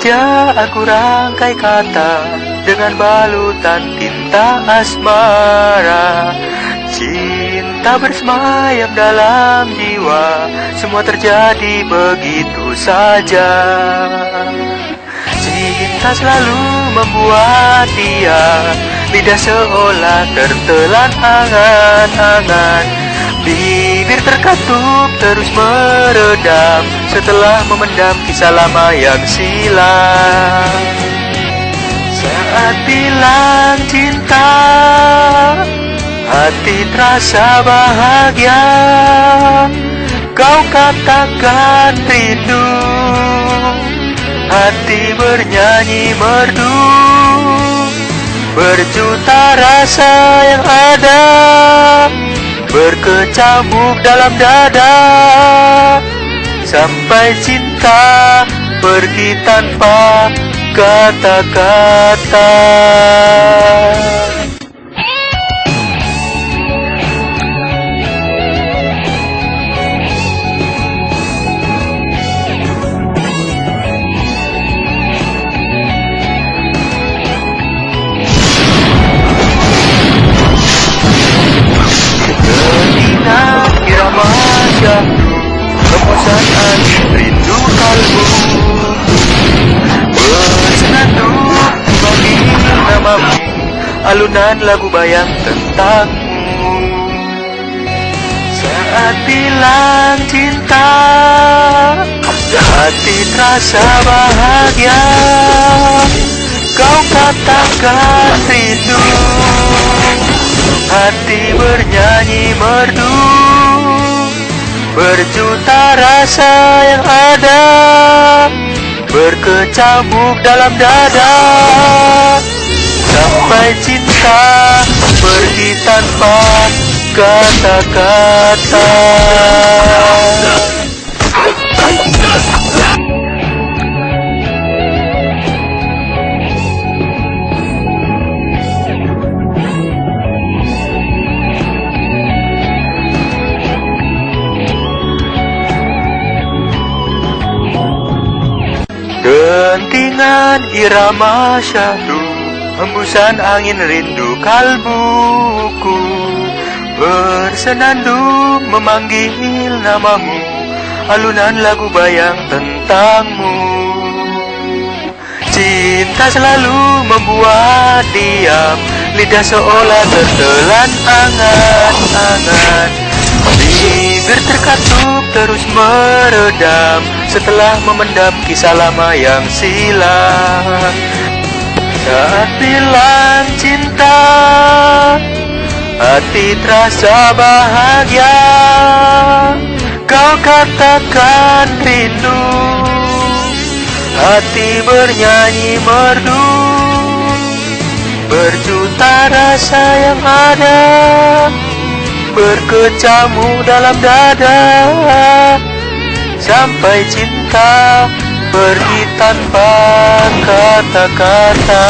Sengaja aku rangkai kata dengan balutan tinta asmara. Cinta bersemayam dalam jiwa Semua terjadi begitu saja. Cinta selalu membuat dia Lidah seolah tertelan angan-angan Bibir terkatup terus meredam. Setelah memendam kisah lama yang silam. Saat bilang cinta Hati terasa bahagia. Kau katakan rindu. Hati bernyanyi merdu. Berjuta rasa yang ada Berkecamuk dalam dada. Sampai cinta pergi tanpa kata-kata Alunan lagu bayang tentangmu. Saat bilang cinta Hati terasa bahagia. Kau katakan rindu. Hati bernyanyi merdu. Berjuta rasa yang ada. Berkecamuk dalam dada Sampai cinta pergi tanpa kata-kata. Dentingan irama syahdu Hembusan angin rindu kalbuku. Bersenandung memanggil namamu Alunan lagu bayang tentangmu. Cinta selalu membuat diam Lidah seolah tertelan angan-angan. Bibir terkatup terus meredam Setelah memendam kisah lama yang silam Bilang cinta Hati terasa bahagia. Kau katakan rindu Hati bernyanyi merdu. Berjuta rasa yang ada Berkecamuk dalam dada. Sampai cinta pergi tanpa kata-kata.